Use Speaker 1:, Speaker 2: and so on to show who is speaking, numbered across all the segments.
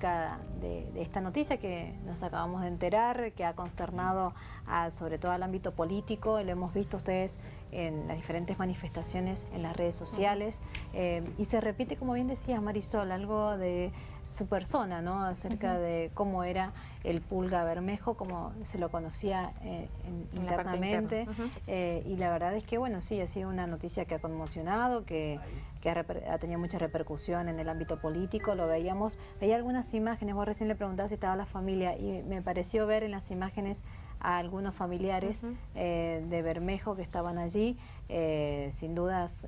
Speaker 1: acerca de, esta noticia que nos acabamos de enterar, que ha consternado a, sobre todo al ámbito político, lo hemos visto ustedes en las diferentes manifestaciones en las redes sociales, eh, y se repite, como bien decía Marisol, algo de su persona, ¿no? acerca de cómo era el Pulga Bermejo, como se lo conocía eh, internamente, eh, y la verdad es que, bueno, sí, ha sido una noticia que ha conmocionado, que, ha, tenido mucha repercusión en el ámbito político, lo veíamos, veía algunas imágenes, vos recién le preguntabas si estaba la familia, y me pareció ver en las imágenes a algunos familiares eh, de Bermejo que estaban allí, sin dudas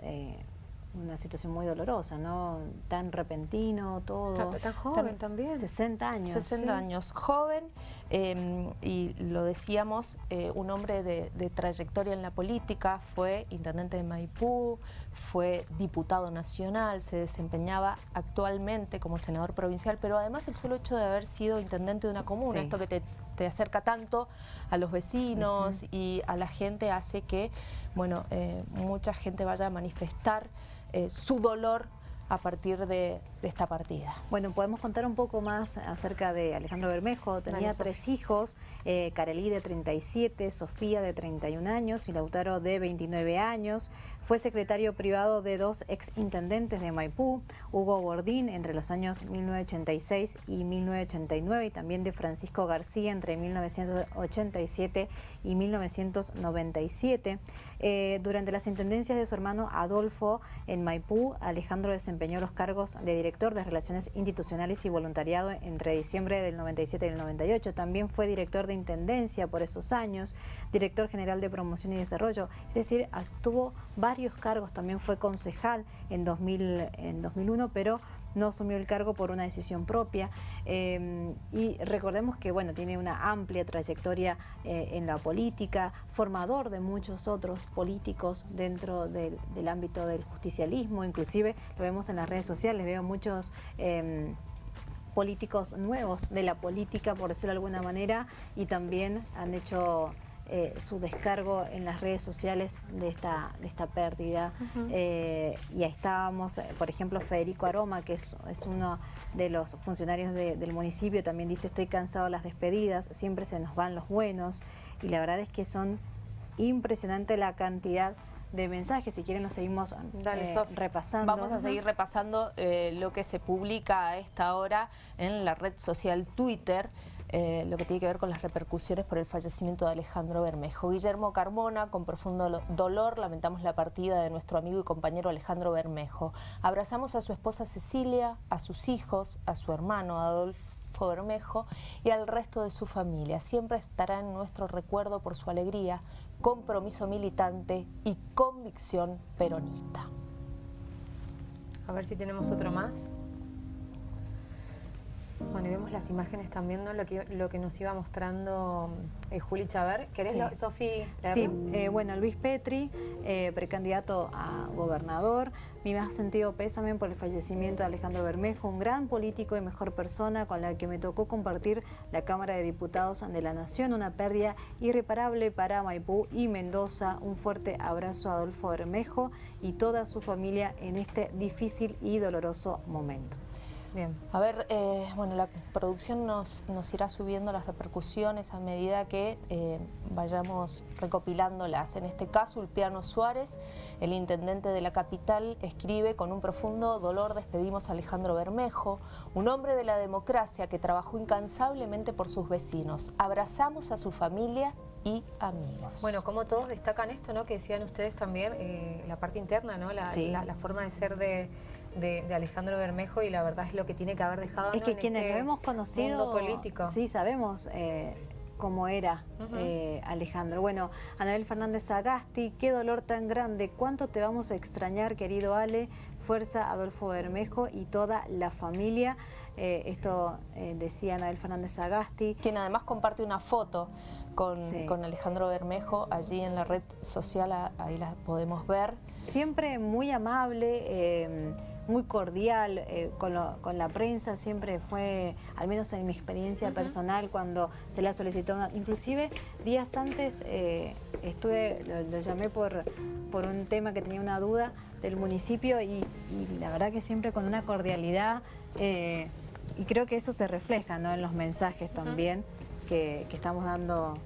Speaker 1: una situación muy dolorosa, ¿no? Tan repentino, todo.
Speaker 2: Tan, joven también.
Speaker 1: 60 años.
Speaker 2: 60 años, joven, em, y lo decíamos, eh, un hombre de, trayectoria en la política, fue intendente de Maipú, fue diputado nacional, se desempeñaba actualmente como senador provincial, pero además el solo hecho de haber sido intendente de una comuna, esto que te, acerca tanto a los vecinos y a la gente hace que, bueno, eh, mucha gente vaya a manifestar eh, su dolor a partir de, esta partida.
Speaker 1: Bueno, podemos contar un poco más acerca de Alejandro Bermejo. Tenía tres hijos, eh, Carelí de 37, Sofía de 31 años y Lautaro de 29 años. Fue secretario privado de dos ex intendentes de Maipú, Hugo Bordín entre los años 1986 y 1989 y también de Francisco García entre 1987 y 1997. Eh, durante las intendencias de su hermano Adolfo en Maipú, Alejandro desempeñó los cargos de director de Relaciones Institucionales y Voluntariado entre diciembre del 97 y el 98. También fue director de Intendencia por esos años, director general de Promoción y Desarrollo. Es decir, tuvo varios cargos, también fue concejal en, 2000, en 2001, pero no asumió el cargo por una decisión propia em, y recordemos que bueno tiene una amplia trayectoria eh, en la política, formador de muchos otros políticos dentro del, ámbito del justicialismo, inclusive lo vemos en las redes sociales, veo muchos em, políticos nuevos de la política, por decirlo de alguna manera, y también han hecho eh, su descargo en las redes sociales de esta, de esta pérdida. Eh, y ahí estábamos, eh, por ejemplo, Federico Aroma, que es, uno de los funcionarios del municipio, también dice, estoy cansado de las despedidas, siempre se nos van los buenos. Y la verdad es que son impresionante la cantidad de mensajes. Si quieren nos seguimos repasando.
Speaker 2: Vamos a seguir repasando lo que se publica a esta hora en la red social Twitter. Eh, lo que tiene que ver con las repercusiones por el fallecimiento de Alejandro Bermejo. Guillermo Carmona, con profundo dolor, lamentamos la partida de nuestro amigo y compañero Alejandro Bermejo. Abrazamos a su esposa Cecilia, a sus hijos, a su hermano Adolfo Bermejo y al resto de su familia. Siempre estará en nuestro recuerdo por su alegría, compromiso militante y convicción peronista.
Speaker 3: A ver si tenemos otro más. Bueno, y vemos las imágenes también, ¿no? Lo que, lo que nos iba mostrando eh, Juli Chaver. ¿Querés, Sofi?
Speaker 1: Sí, eh, bueno, Luis Petri, eh, precandidato a gobernador. Mi más sentido pésame por el fallecimiento de Alejandro Bermejo, un gran político y mejor persona con la que me tocó compartir la Cámara de Diputados de la Nación. Una pérdida irreparable para Maipú y Mendoza. Un fuerte abrazo a Adolfo Bermejo y toda su familia en este difícil y doloroso momento.
Speaker 2: Bien. A ver, eh, bueno, la producción nos, nos, irá subiendo las repercusiones a medida que eh, vayamos recopilándolas. En este caso, Ulpiano Suárez, el intendente de la capital, escribe con un profundo dolor despedimos a Alejandro Bermejo, un hombre de la democracia que trabajó incansablemente por sus vecinos. Abrazamos a su familia y amigos.
Speaker 3: Bueno, como todos destacan esto, ¿no? Que decían ustedes también, eh, la parte interna, ¿no? La, la forma de ser de de, Alejandro Bermejo y la verdad es lo que tiene que haber dejado
Speaker 1: Es que quienes este lo hemos conocido, político. sí, sabemos eh, cómo era eh, Alejandro. Bueno, Anabel Fernández Agasti, qué dolor tan grande, cuánto te vamos a extrañar, querido Ale, fuerza Adolfo Bermejo y toda la familia. Eh, esto decía Anabel Fernández Agasti.
Speaker 2: Quien además comparte una foto con, con, Alejandro Bermejo allí en la red social, ahí la podemos ver.
Speaker 1: Siempre muy amable, muy cordial eh, con, la prensa, siempre fue, al menos en mi experiencia personal, cuando se la solicitó, inclusive días antes eh, estuve, lo, llamé por, por un tema que tenía una duda del municipio y, la verdad que siempre con una cordialidad, eh, creo que eso se refleja ¿no? en los mensajes también que, que estamos dando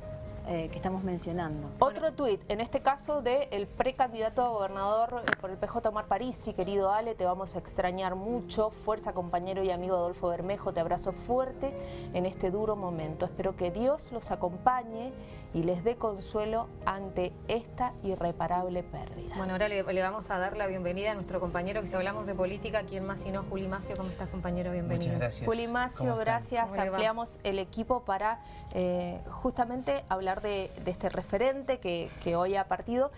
Speaker 1: eh, que estamos mencionando.
Speaker 2: Otro tuit, en este caso del el precandidato a gobernador eh, por el PJ Omar Parisi, querido Ale, te vamos a extrañar mucho. Fuerza, compañero y amigo Adolfo Bermejo, te abrazo fuerte en este duro momento. Espero que Dios los acompañe y les dé consuelo ante esta irreparable pérdida.
Speaker 3: Bueno, ahora le, vamos a dar la bienvenida a nuestro compañero que si hablamos de política, ¿quién más sino Juli Macio? ¿Cómo estás, compañero? Bienvenido.
Speaker 4: Muchas gracias.
Speaker 2: Juli Macio, gracias. Ampliamos el equipo para eh, justamente hablar de, este referente que, hoy ha partido.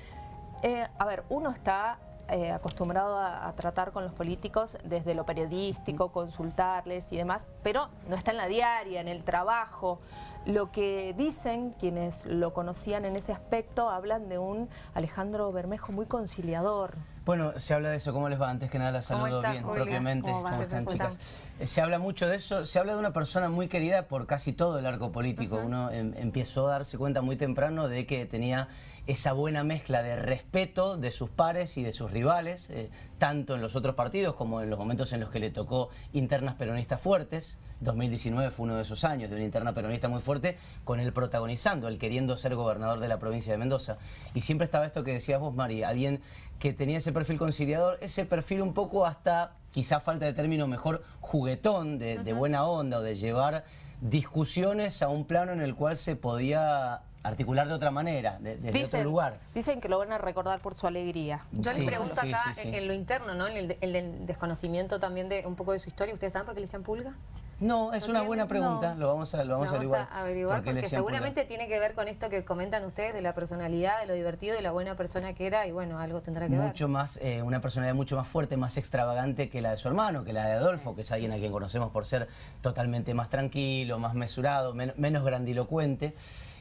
Speaker 2: Eh, a ver, uno está eh, acostumbrado a, tratar con los políticos desde lo periodístico, consultarles y demás, pero no está en la diaria, en el trabajo. Lo que dicen quienes lo conocían en ese aspecto, hablan de un Alejandro Bermejo muy conciliador.
Speaker 4: Bueno, se habla de eso. ¿Cómo les va? Antes que nada la saludo bien, propiamente. ¿Cómo, están, chicas? Eh, se habla mucho de eso. Se habla de una persona muy querida por casi todo el arco político. Uno em, empezó a darse cuenta muy temprano de que tenía esa buena mezcla de respeto de sus pares y de sus rivales, eh, tanto en los otros partidos como en los momentos en los que le tocó internas peronistas fuertes. 2019 fue uno de esos años de una interna peronista muy fuerte, con él protagonizando, él queriendo ser gobernador de la provincia de Mendoza. Y siempre estaba esto que decías vos, Mari, alguien que tenía ese perfil conciliador, ese perfil un poco hasta, quizá falta de término mejor, juguetón, de, buena onda o de llevar discusiones a un plano en el cual se podía articular de otra manera, de, desde otro lugar.
Speaker 2: Dicen que lo van a recordar por su alegría.
Speaker 3: Yo les pregunto acá en lo interno, ¿no? En el, desconocimiento también de un poco de su historia. ¿Ustedes saben por qué le decían pulga?
Speaker 4: No, es una buena pregunta, lo vamos a, lo vamos, a
Speaker 3: averiguar. porque, seguramente tiene que ver con esto que comentan ustedes de la personalidad, de lo divertido, de la buena persona que era y bueno, algo tendrá que
Speaker 4: mucho ver. Más, eh, una personalidad mucho más fuerte, más extravagante que la de su hermano, que la de Adolfo, que es alguien a quien conocemos por ser totalmente más tranquilo, más mesurado, menos grandilocuente.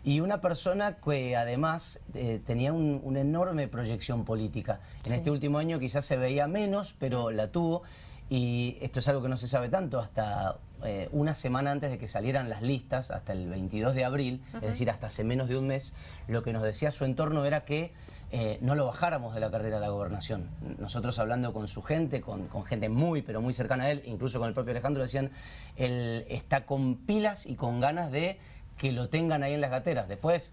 Speaker 4: Y una persona que además eh, tenía una enorme proyección política. En este último año quizás se veía menos, pero la tuvo. Y esto es algo que no se sabe tanto hasta eh, una semana antes de que salieran las listas, hasta el 22 de abril, es decir, hasta hace menos de un mes, lo que nos decía su entorno era que eh, no lo bajáramos de la carrera de la gobernación. Nosotros hablando con su gente, con, gente muy, pero muy cercana a él, incluso con el propio Alejandro, decían, él está con pilas y con ganas de que lo tengan ahí en las gateras. Después